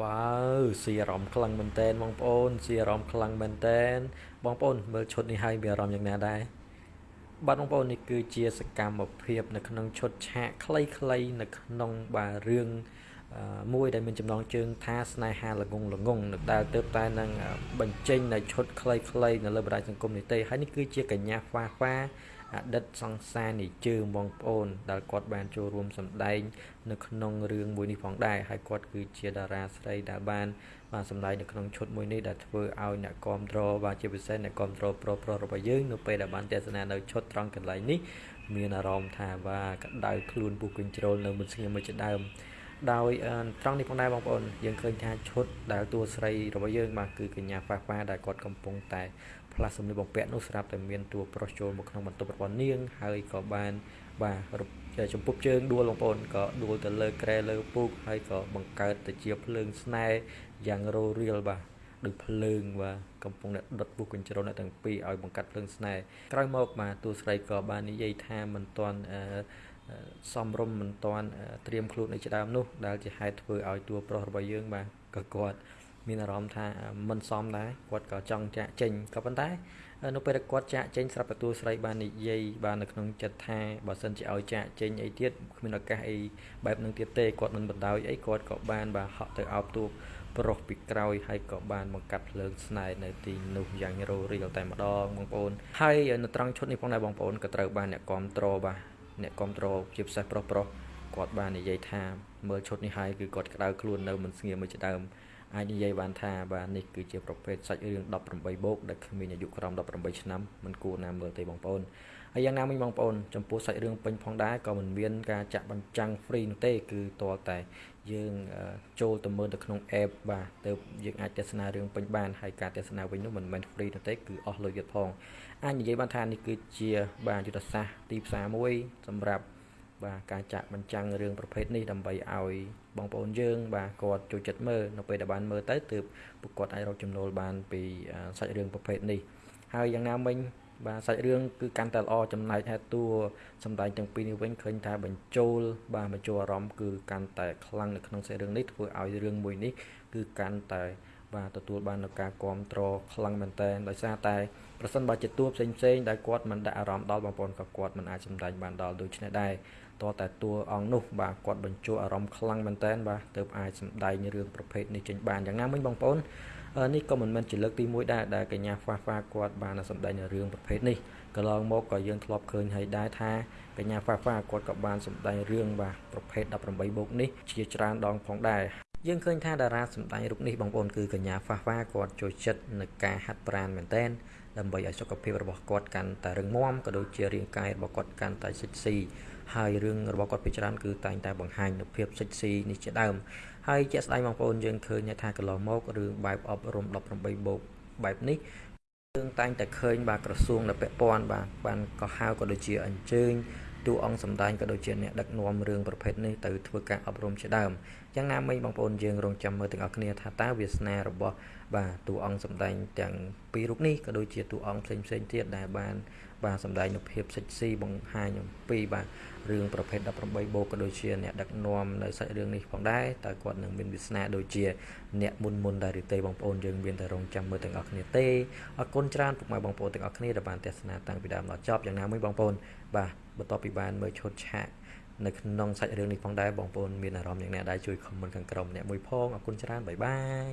វ៉ាវស៊ីអារម្មណ៍ខ្លាំងមែនតែនបងប្អូនស៊ីអារម្មណ៍ខ្លាំងមែនតែនបងប្អូនមើលឈុតនេះហើយមានអារម្មណ៍យ៉ាងណាដែរបាទបងប្អូននេះគឺជាសកម្មភាព នៅក្នុងឈុតឆាកខ្លីៗនៅក្នុងបាទរឿងមួយដែលមានចំណងជើងថាស្នេហាល្ងងល្ងងនៅដែលទៅតែនឹងបញ្ចេញនៅឈុតខ្លីៗនៅលើបណ្ដាញសង្គមនេះទេហើយនេះគឺជាកញ្ញាហ្វាហ្វា អតីតសង្សារនិជើងបងប្អូនដែលគាត់បានចូលរួមសម្ដែង នៅក្នុងរឿងមួយនេះផងដែរហើយគាត់គឺជាតារាស្រីដែលបានបានសម្ដែងនៅក្នុងឈុតមួយនេះដែលធ្វើឲ្យអ្នកគាំទ្របាទជាពិសេសអ្នកគាំទ្រប្រុសប្រុសរបស់យើងនៅពេលដែលបានទស្សនានៅឈុតត្រង់កន្លែងនេះមានអារម្មណ៍ថាបាទក្តៅខ្លួនពុះកញ្ជ្រោលនៅមិនស្ងៀមមួយជាដើមដោយត្រង់នេះផងដែរបងប្អូនយើងឃើញថាឈុតដែលតួស្រីរបស់យើងបាទគឺកញ្ញាប៉ាប៉ាដែលគាត់កំពុងតែ ផ្លាស់សម្លៀកបំពាក់នោះស្រាប់តែមានតួប្រុសចូលមកក្នុងបន្ទប់របស់នាង ហើយក៏បានបាទចំពុកជើងដួលបងប្អូនក៏ដួលទៅលើក្រែលើពូកហើយក៏បង្កើតទៅជាភ្លើងស្នេហ៍យ៉ាងរោរៀលបាទដូចភ្លើងបាទកំពុងតែដុតពុះកញ្ជ្រោលអ្នកទាំងពីរឲ្យបង្កាត់ភ្លើងស្នេហ៍ក្រោយមកបាទតួស្រីក៏បាននិយាយថាមិនទាន់អឺសំរុំមិនទាន់ត្រៀមខ្លួននៅដើមនោះដែលជាហេតុធ្វើឲ្យតួប្រុសរបស់យើងបាទក៏គាត់ មានអារម្មណ៍ថាមិនសមដែរគាត់ក៏ចង់ចាក់ចេញក៏ប៉ុន្តែនៅពេលដែលគាត់ចាក់ចេញស្រាប់តែតួស្រីបាននិយាយបាននៅក្នុងចិត្តថាបើសិនជាឲ្យចាក់ចេញអីទៀតគ្មានឱកាសអីបែបនឹងទៀតទេគាត់មិនបណ្ដោយអីគាត់ក៏បានបាទហក់ទៅអោបតួប្រុសពីក្រោយហើយក៏បានបង្កាត់ភ្លើងស្នេហ៍នៅទីនោះយ៉ាងរោរីលតែម្ដងបងប្អូនហើយនៅត្រង់ឈុតនេះផងដែរបងប្អូនក៏ត្រូវបានអ្នកគ្រប់គ្រងបាទអ្នកគ្រប់គ្រងជាពិសេសប្រុសប្រុសគាត់បាននិយាយថាមើលឈុតនេះហើយគឺគាត់ក្តៅខ្លួននៅមិនស្ងៀមមួយជាដើម អាចនិយាយបានថាបាទនេះគឺជាប្រភេទសាច់រឿង18បូកដែលគ្មានអាយុក្រោម18ឆ្នាំមិនគួរណាមើលទេបងប្អូនហើយយ៉ាងណាមិញបងប្អូនចំពោះសាច់រឿងពេញផងដែរក៏មិនមានការចាក់បញ្ចាំង free នោះទេ គឺតរតែយើងចូលទៅមើលទៅក្នុង app បាទទៅយើងអាចទស្សនារឿងពេញបានហើយការទស្សនាវិញនោះមិនមែន free នោះទេគឺអស់លុយទៀតផងអាចនិយាយបានថានេះគឺជាបាទយុទ្ធសាស្ត្រទីផ្សារមួយសម្រាប់ បាទការចាក់បញ្ចាំងរឿងប្រភេទនេះដើម្បីឲ្យបងប្អូនយើង បាទគាត់ចូលចិត្តមើលនៅពេលដែលបានមើលទៅទើបពួកគាត់អាចរកចំណូលបានពីសាច់រឿងប្រភេទនេះហើយយ៉ាងណាមិញបាទសាច់រឿងគឺកាន់តែល្អចំណែកហេតុតួសម្ដែងទាំងពីរនេះវិញឃើញថាបញ្ចូល បាទបញ្ចូលអារម្មណ៍គឺកាន់តែខ្លាំងនៅក្នុងសាច់រឿងនេះធ្វើឲ្យរឿងមួយនេះគឺកាន់តែ បាទទទួលបាននូវការគ្រប់គ្រងខ្លាំងមែនតើដោយសារតែប្រសិនបើជាតួផ្សេងផ្សេងដែលគាត់មិនដាក់អារម្មណ៍ដល់បងប្អូនក៏គាត់មិនអាចសម្ដែងបានដល់ដូច្នេះដែរតតែតួអង្គនោះបាទគាត់បញ្ចូលអារម្មណ៍ខ្លាំងមែនតើបាទទើបអាចសម្ដែងរឿងប្រភេទនេះចេញបានយ៉ាងណាមិញបងប្អូននេះក៏មិនមែនជាលើកទី1ដែរដែលកញ្ញាហ្វាហ្វាគាត់បានសម្ដែងនៅរឿងប្រភេទនេះកន្លងមកក៏យើងធ្លាប់ឃើញហើយដែរថាកញ្ញាហ្វាហ្វាគាត់ក៏បានសម្ដែងរឿងបាទប្រភេទ18បូកនេះជាច្រើនដងផងដែរ យើងឃើញថាតារាសម្ដែងរូបនេះបងប្អូនគឺកញ្ញាហ្វាហ្វាគាត់ចូលចិត្តនឹងការហាត់ប្រាណមែនតែនដើម្បីឲ្យសុខភាពរបស់គាត់កាន់តែរឹងមាំក៏ដូចជារាងកាយរបស់គាត់កាន់តែសិចស៊ីហើយរឿងរបស់គាត់ពីច្រើនគឺតែងតែបង្ហាញនូវភាពសិចស៊ីនេះជាដើមហើយជាក់ស្ដែងបងប្អូនយើងឃើញថាកន្លងមករឿងបែបអប់រំ18បូកបែបនេះយើងតែងតែឃើញបាទក្រសួងដែលពាក់ព័ន្ធបាទបានក៏ហៅក៏ដូចជាអញ្ជើញ តួអង្គសម្ដែងក៏ដូចជាអ្នកដឹកនាំរឿងប្រភេទនេះទៅធ្វើការអប់រំជាដើមយ៉ាងណាមិញបងប្អូនយើងរងចាំមើលទាំងអស់គ្នាថាតើវាសនារបស់បាទតួអង្គសម្ដែងទាំងពីររូបនេះក៏ដូចជាតួអង្គផ្សេងផ្សេងទៀតដែលបានបាទសម្ដែងនូវភាពសិចស៊ីបង្ហាញអំពីបាទរឿងប្រភេទ18បូកក៏ដូចជាអ្នកដឹកនាំនៅសាច់រឿងនេះផងដែរតើគាត់នឹងមានវាសនាដូចជាអ្នកមុនមុនដែរឬទេបងប្អូនយើងមានតែរងចាំមើលទាំងអស់គ្នាទេអរគុណច្រើនពុកម៉ែបងប្អូនទាំងអស់គ្នាដែលបានទស្សនាតាំងពីដើមដល់ចប់យ៉ាងណាមួយបងប្អូនបាទ បន្ទាប់ពីបានមើលឈុតឆាកនៅក្នុងសាច់រឿងនេះផងដែរបងប្អូនមានអារម្មណ៍យ៉ាងណាដែរជួយខមមិនខាងក្រោមអ្នកមួយផងអរគុណច្រើនបាយបាយ